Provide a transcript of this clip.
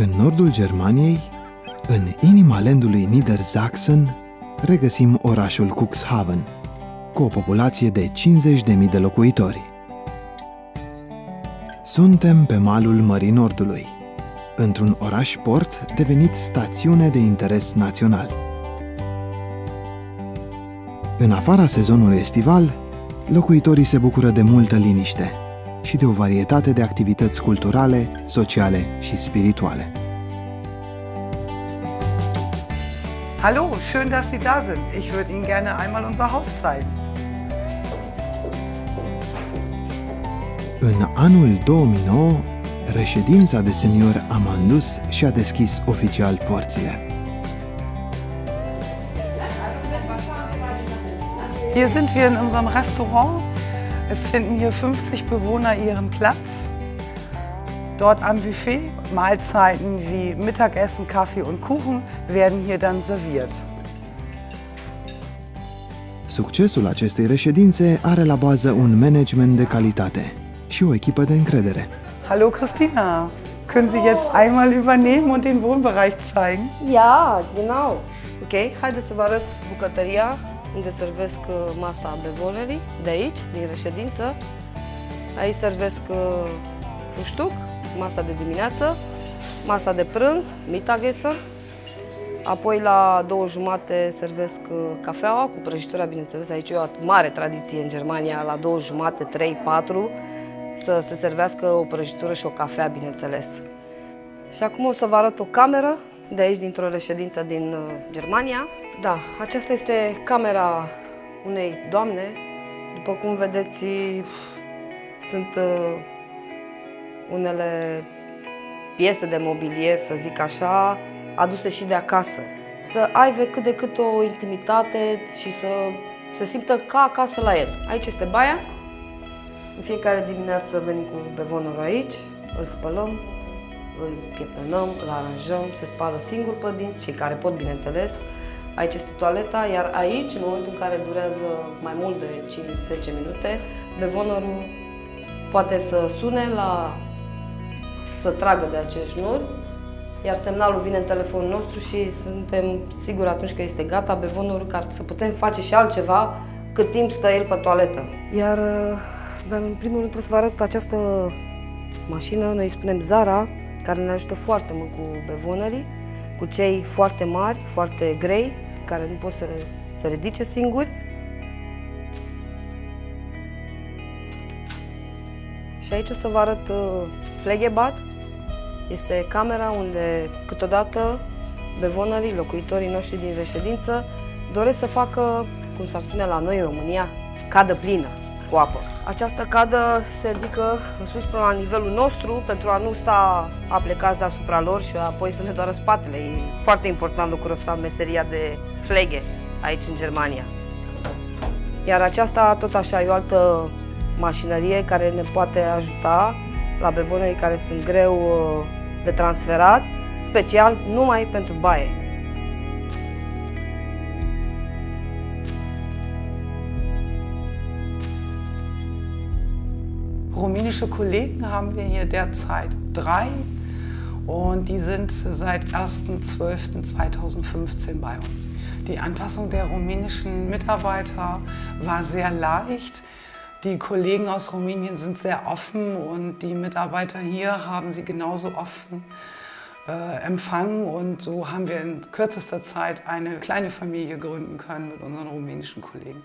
În nordul Germaniei, în inima landului Niedersachsen, regăsim orașul Cuxhaven, cu o populație de 50.000 de locuitori. Suntem pe malul Mării Nordului, într-un oraș-port devenit stațiune de interes național. În afara sezonului estival, locuitorii se bucură de multă liniște și de o varietate de activități culturale, sociale și spirituale. Hallo, schön, dass Sie da sind. Ich würde Ihnen gerne einmal unser Haus zeigen. În anul 2009, reședința de senior Amandus și-a deschis oficial porțile. Hier sind wir in unserem Restaurant. Es finden hier 50 Bewohner ihren Platz. Dort am Buffet, Mahlzeiten wie Mittagessen, Kaffee und Kuchen werden hier dann serviert. Succesul acestei reședințe are la bază un management de calitate și o echipă de încredere. Hallo Christina, können Sie jetzt einmal übernehmen und den Wohnbereich zeigen? Ja, genau. Ok, haideți să vă arăt bucătăria unde servesc uh, masa bevonerii, de aici, din reședință. Aici servesc uh, fuștuc, masa de dimineață, masa de prânz, Mittagessen. Apoi la două jumate servesc uh, cafeaua cu prăjitura, bineînțeles. Aici e o mare tradiție în Germania, la două jumate, trei, patru, să se servească o prăjitură și o cafea, bineînțeles. Și acum o să vă arăt o cameră de aici, dintr-o reședință din Germania. Da, aceasta este camera unei doamne. După cum vedeți, sunt uh, unele piese de mobilier, să zic așa, aduse și de acasă. Să aibă cât de cât o intimitate și să se simtă ca acasă la el. Aici este baia. În fiecare dimineață venim cu bevonorul aici, îl spălăm, îl pieptănăm, îl aranjăm, se spală singur pe dinți, cei care pot, bineînțeles. Aici este toaleta, iar aici, în momentul în care durează mai mult de 5-10 minute, bevonorul poate să sune la să tragă de acest șnur, iar semnalul vine în telefonul nostru și suntem siguri atunci că este gata bevonorul ca să putem face și altceva cât timp stă el pe toaletă. Iar, dar în primul rând trebuie să vă arăt această mașină, noi îi spunem Zara, care ne ajută foarte mult cu bevonerii, cu cei foarte mari, foarte grei, care nu pot să se ridice singuri. Și aici o să vă arăt uh, Flegebat. Este camera unde câteodată bevonerii, locuitorii noștri din reședință, doresc să facă, cum s-ar spune la noi în România, cadă plină cu apă. Această cadă se ridică în sus până la nivelul nostru pentru a nu sta aplecați deasupra lor și apoi să ne doară spatele. E foarte important lucrul ăsta în meseria de flege aici în Germania. Iar aceasta tot așa e o altă mașinărie care ne poate ajuta la bevonerii care sunt greu uh, de transferat, special numai pentru baie. Rumänische Kollegen haben wir hier derzeit drei und die sind seit 1.12.2015 bei uns. Die Anpassung der rumänischen Mitarbeiter war sehr leicht. Die Kollegen aus Rumänien sind sehr offen und die Mitarbeiter hier haben sie genauso offen äh, empfangen und so haben wir in kürzester Zeit eine kleine Familie gründen können mit unseren rumänischen Kollegen.